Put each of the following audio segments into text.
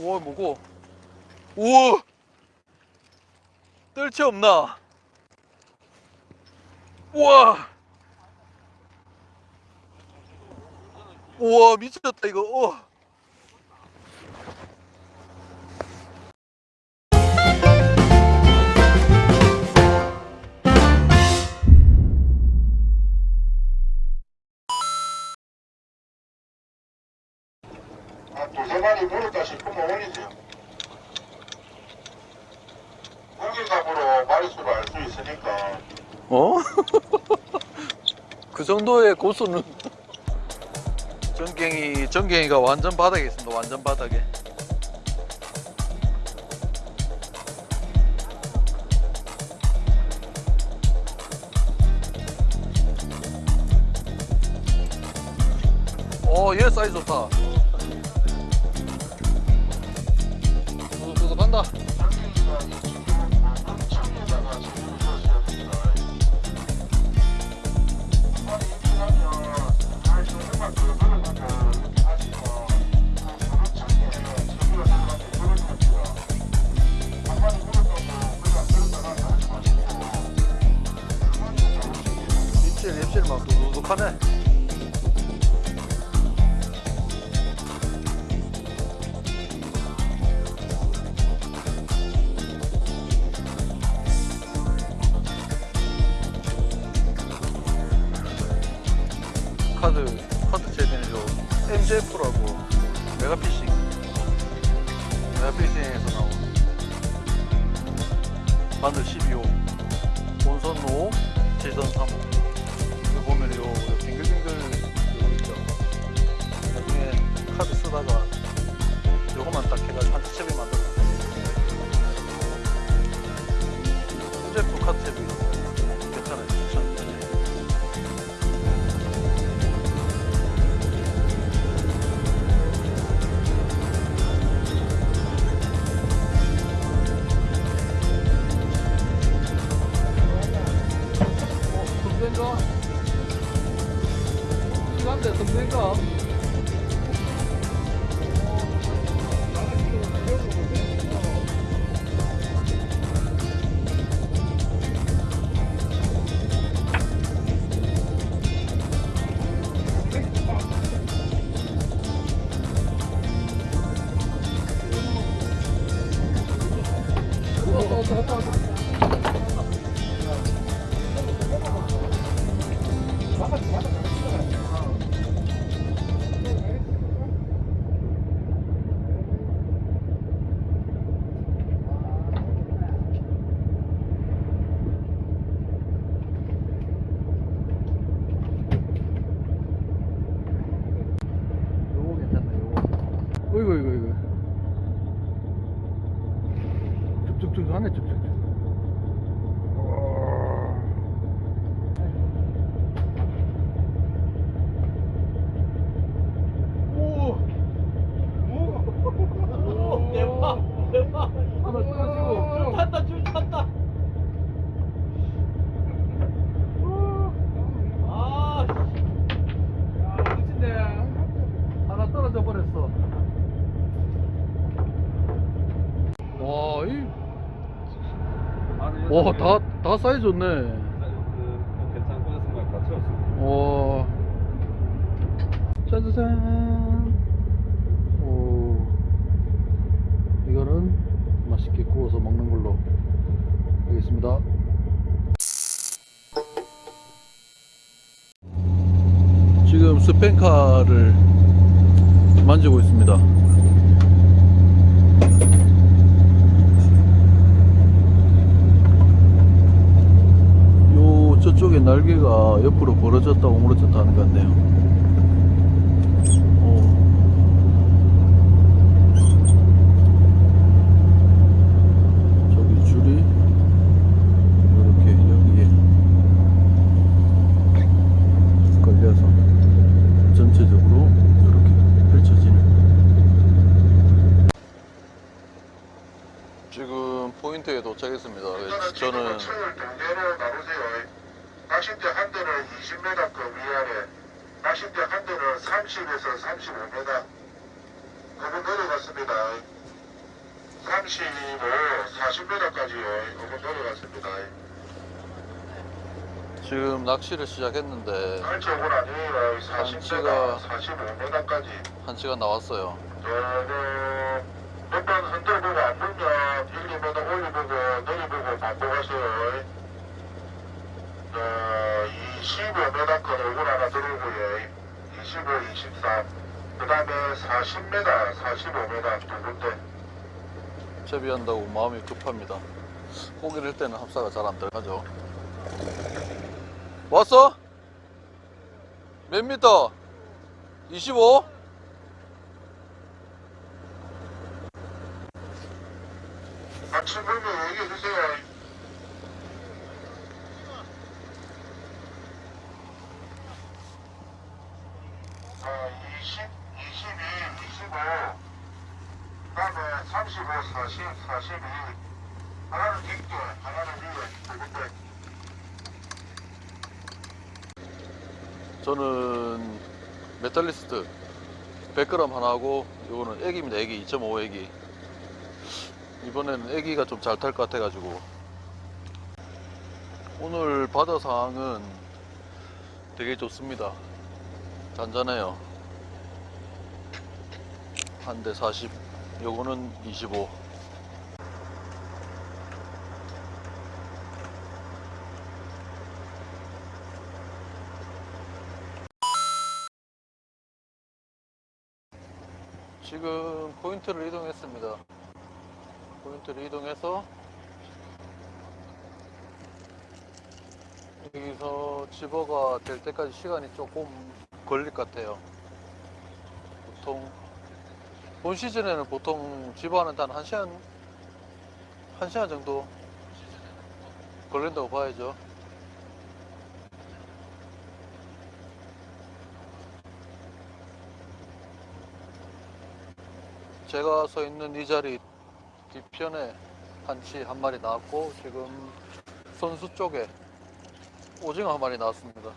우와 뭐고? 우와! 뜰채 없나? 우와! 우와 미쳤다 이거. 어. 한 다 싶으면 올리세요. 고기값으로 마리수를 알 수 있으니까 어? 그 정도의 고수는 전갱이 전갱이가 완전 바닥에 있습니다 완전 바닥에 어얘 사이즈 좋다 입질 막 두둑하네 요거 사이즈 좋네. 와. 짜자잔. 오. 이거는 맛있게 구워서 먹는 걸로 하겠습니다. 지금 스펜카를 만지고 있습니다. 요 저쪽에 날개가 옆으로 벌어졌다 오므러졌다 하는 것 같네요. 어. 저기 줄이 이렇게 여기에 걸려서 전체적으로 이렇게 펼쳐지는 지금 포인트에 도착했습니다. 저는 낚싯대 한 대는 20m 급 위아래, 낚싯대 한 대는 30에서 35m. 그분 내려갔습니다. 35, 40m까지요. 오고 내려갔습니다. 지금 낚시를 시작했는데 오고 나니에요. 40m, 45m까지. 한 시간 나왔어요. 저는 몇번 흔들보고 안 물면 1, 2m 올려보고 내려보고 바꿔가세요. 어, 25m 건 오고 하나 들어오고요. 25, 23. 그 다음에 40m, 45m 두 군데. 채비한다고 마음이 급합니다. 고기를 때는 합사가 잘 안 들어가죠. 왔어? 몇 미터? 25? 아침 물면 얘기해주세요. 아, 20, 22, 25, 그 다음에 35, 40, 42. 하나는 깊게, 하나는 위에, 두 군데. 저는 메탈리스트 100g 하나 하고 이거는 애기입니다. 애기 2.5 애기. 이번에는 애기가 좀 잘 탈 것 같아 가지고 오늘 바다 상황은 되게 좋습니다. 잔잔해요. 한 대 40, 요거는 25. 지금 포인트를 이동했습니다. 포인트를 이동해서 여기서 집어가 될 때까지 시간이 조금 걸릴 것 같아요. 보통 본 시즌에는 보통 집어하는데 한 1시간 1시간 정도 걸린다고 봐야죠. 제가 서 있는 이 자리 뒤편에 한치 한 마리 나왔고 지금 선수 쪽에 오징어 한 마리 나왔습니다.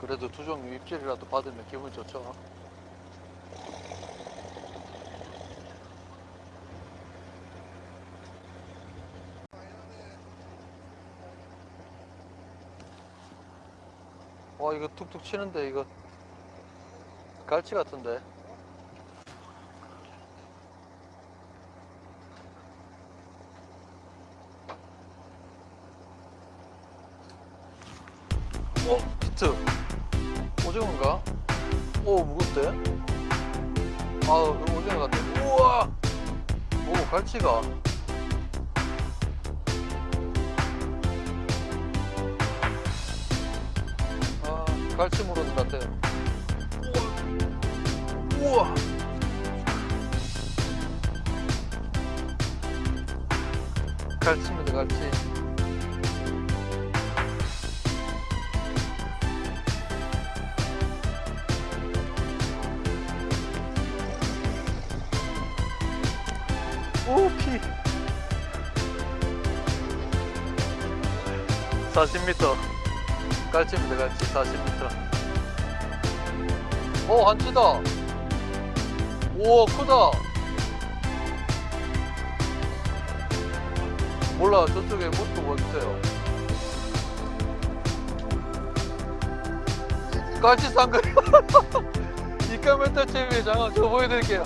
그래도 두 종류 입질이라도 받으면 기분 좋죠. 이거 툭툭 치는데 이거 갈치 같은데. 어? 히트. 오징어인가? 오 무겁대? 아 오징어 같아. 우와! 오 갈치가 아, 갈치 물어는 같아요. 우와! 우와! 갈치입니다, 갈치. 오, 피! 40m. 깔치입니다 깔치 40m 오 한치다. 우와 크다. 몰라 저쪽에 뭣도 뭐 있어요? 깔치 쌍거리 이카멘터 TV 잠깐 저 보여드릴게요.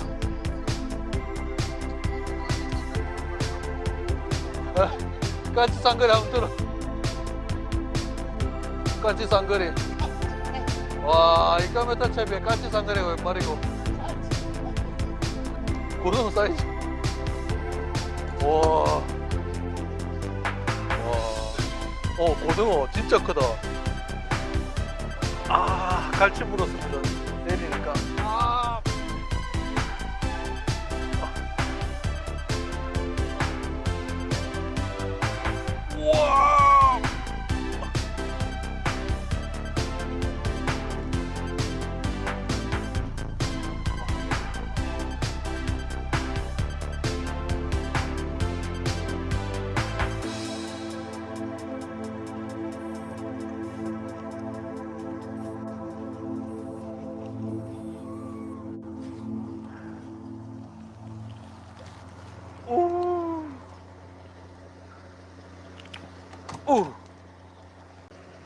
아, 깔치 쌍거리 한번 들어 까치 쌍거리. 와 이 까메타 채비에 까치 쌍거리가 웬 말이고. 고등어 사이즈. 와. 와. 어 고등어 진짜 크다. 아 갈치 물었습니다. 내리니까. 아. 우와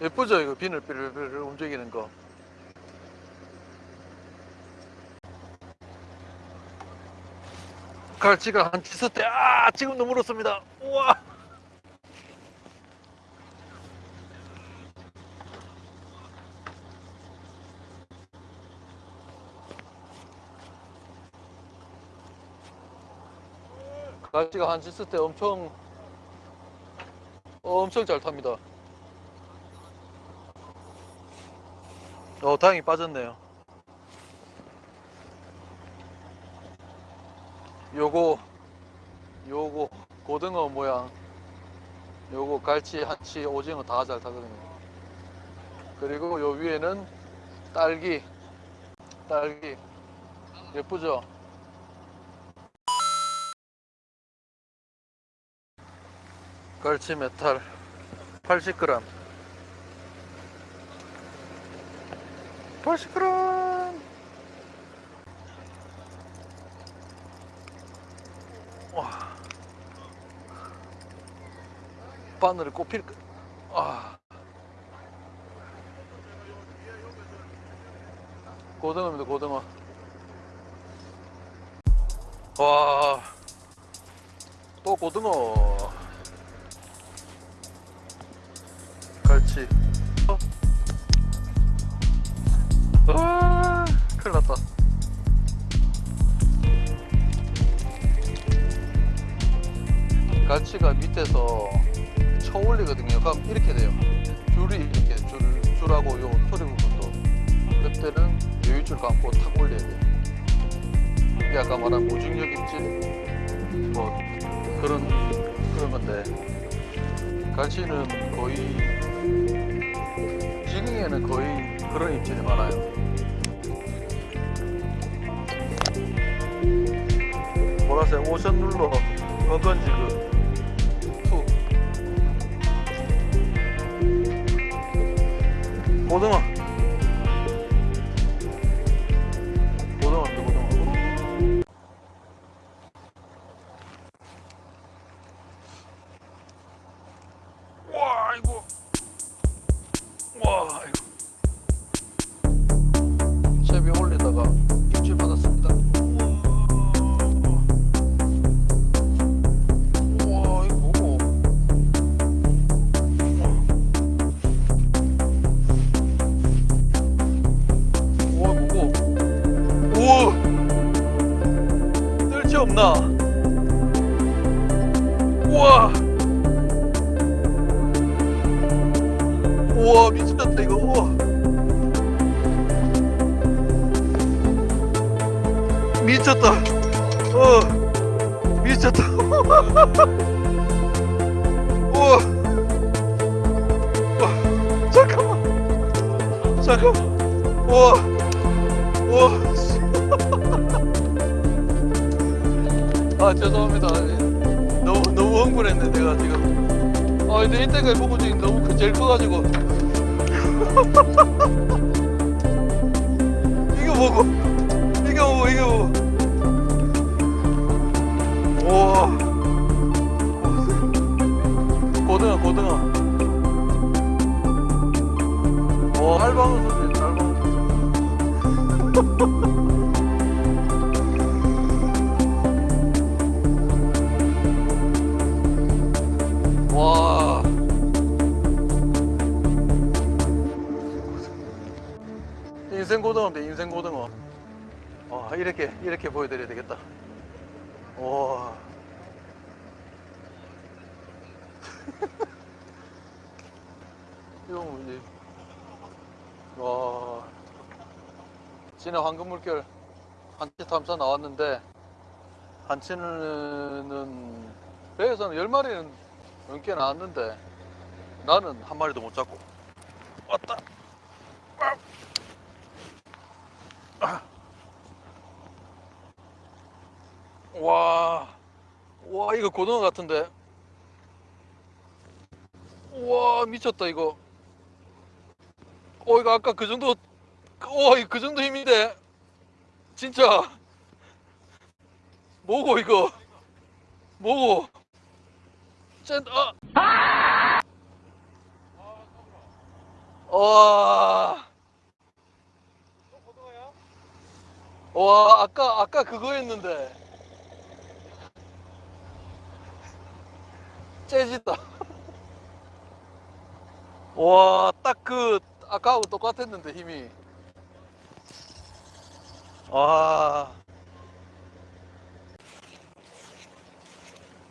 예쁘죠 이거 비늘 삐르르 움직이는 거. 갈치가 한 치서대 아 지금도 물었습니다. 우와! 갈치가 한 치서대 엄청 엄청 잘 탑니다 어 다행히 빠졌네요. 요거 요거 고등어 모양. 요거 갈치 한치 오징어 다 잘 타거든요. 그리고 요 위에는 딸기 딸기. 예쁘죠? 갈치 메탈 80g 80g 와. 바늘을 꼽힐 거 아. 고등어입니다 고등어. 와또 고등어. 갈치 아 큰일 났다. 갈치가 밑에서 쳐 올리거든요. 그럼 이렇게 돼요. 줄이 이렇게 줄, 줄하고 요 소리 부분도 그때는 여유줄 감고 탁 올려야 돼요. 이게 아까 말한 무중력 입질? 뭐 그런 그런 건데. 갈치는 거의 지금에는 거의 그런 입질이 많아요. 보라색 Ocean Ruler. 건건지그 two 고등어 우와. 우와. 씨. 아 죄송합니다. 너무 너무 흥분했네 내가 지금. 아 근데 이때까지 보고 지금 너무 크- 제일 커가지고. 이거 뭐고. 이거 뭐고 이거 뭐고. 우와. 고등어 고등어. 와 알방어 소리 와. 인생 고등어인데 인생 고등어. 와 이렇게 이렇게 보여드려야 되겠다. 와. 이거 뭐지 와 지난 황금 물결 한치 탐사 나왔는데 한치는 배에서는 열 마리는 넘게 나왔는데 나는 한 마리도 못 잡고 왔다 아. 와, 와 이거 고등어 같은데. 와 미쳤다 이거. 어 이거 아까 그 정도, 어 이거 그 정도 힘인데, 진짜. 뭐고 이거? 뭐고? 짠, 아. 와. 와, 아까, 아까 그거였는데. 재지다. 와, 딱 그, 아까하고 똑같았는데, 힘이. 와.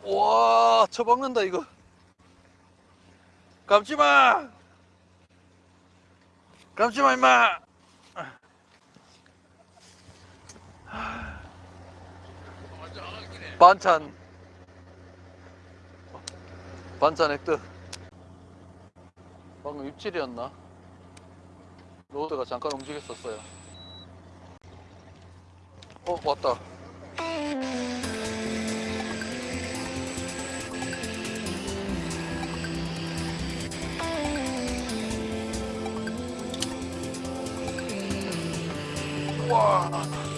와, 처박는다, 이거. 감지 마! 감지 마, 임마! 반찬. 반찬 획득. 방금 입질이었나? 로드가 잠깐 움직였었어요. 어, 왔다. 와.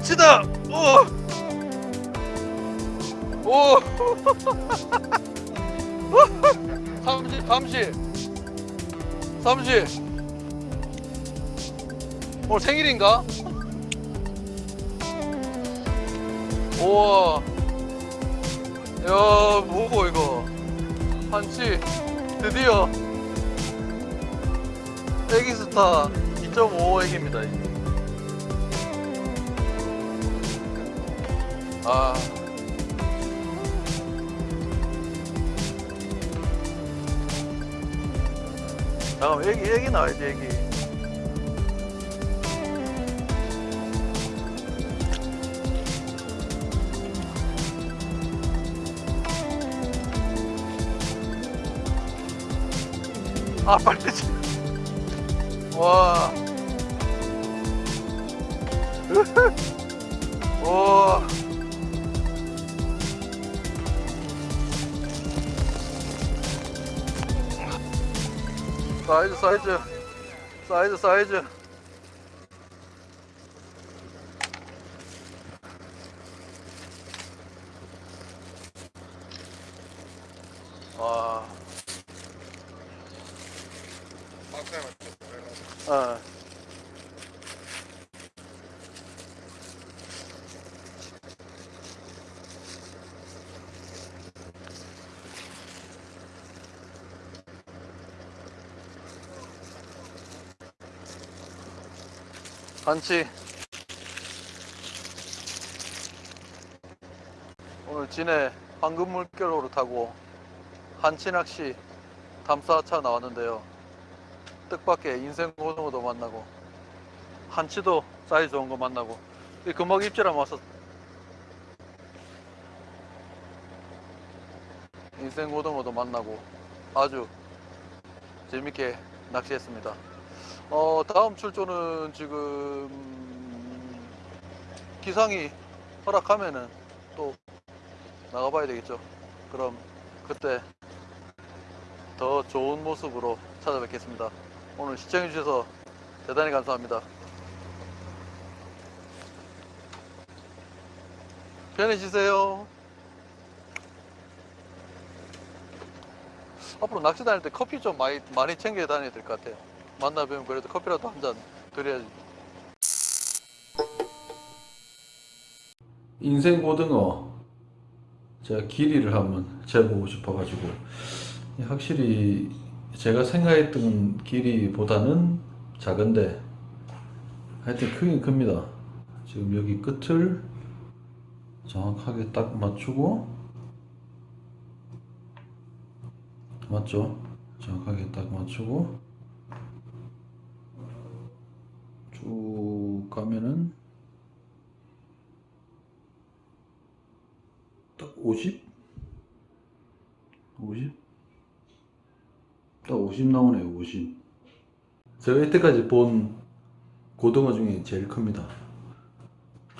한치다! 오! 오! 삼시, 삼시. 삼시. 오늘 생일인가? 우와. 야, 뭐고, 이거. 한치. 드디어. 애기 스타 2.5 애기입니다. 아. 잠깐만, 애기, 애기 나와야지, 애기. 아, 빨리 치. 와. 와. 사이즈 사이즈 사이즈 사이즈 와 어. 한치 오늘 진해 황금 물결호를 타고 한치 낚시 담사차 나왔는데요. 뜻밖의 인생 고등어도 만나고 한치도 사이즈 좋은 거 만나고 이 금방 입질하면 와서 인생 고등어도 만나고 아주 재밌게 낚시했습니다 어, 다음 출조는 지금 기상이 허락하면은 또 나가봐야 되겠죠. 그럼 그때 더 좋은 모습으로 찾아뵙겠습니다. 오늘 시청해주셔서 대단히 감사합니다. 편해지세요. 앞으로 낚시 다닐 때 커피 좀 많이, 많이 챙겨 다녀야 될 것 같아요. 만나 뵈면 그래도 커피라도 한 잔 드려야지. 인생 고등어 제가 길이를 한번 재보고 싶어 가지고 확실히 제가 생각했던 길이보다는 작은데 하여튼 크긴 큽니다. 지금 여기 끝을 정확하게 딱 맞추고 맞죠? 정확하게 딱 맞추고 쭉 가면은 딱 50? 50? 딱 50 나오네요 50 제가 이때까지 본 고등어 중에 제일 큽니다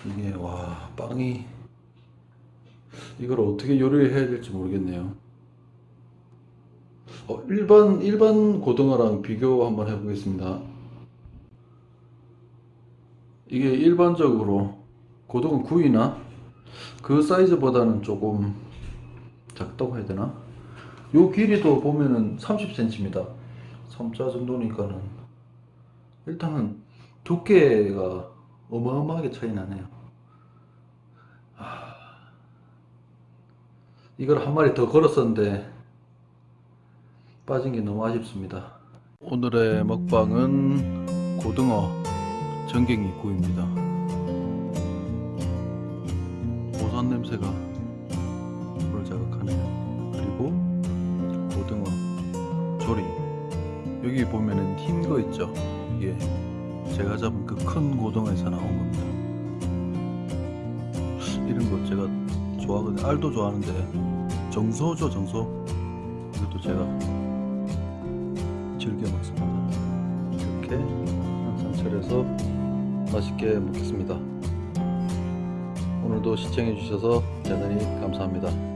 이게 와 빵이 이걸 어떻게 요리를 해야 될지 모르겠네요. 어, 일반 일반 고등어랑 비교 한번 해보겠습니다. 이게 일반적으로 고등어 구이나 그 사이즈보다는 조금 작다고 해야 되나? 요 길이도 보면은 30cm입니다. 3자 정도니까는 일단은 두께가 어마어마하게 차이 나네요. 아, 이걸 한 마리 더 걸었었는데 빠진 게 너무 아쉽습니다. 오늘의 먹방은 고등어 전갱이 구이입니다. 고산 냄새가 불을 자극하네요. 그리고 고등어 조림. 여기 보면은 흰 거 있죠? 이게 제가 잡은 그 큰 고등어에서 나온 겁니다. 이런 거 제가 좋아하거든요. 알도 좋아하는데 정소죠, 정소. 이것도 제가 즐겨 먹습니다. 이렇게 항상 차려서 맛있게 먹겠습니다. 오늘도 시청해 주셔서 대단히 감사합니다.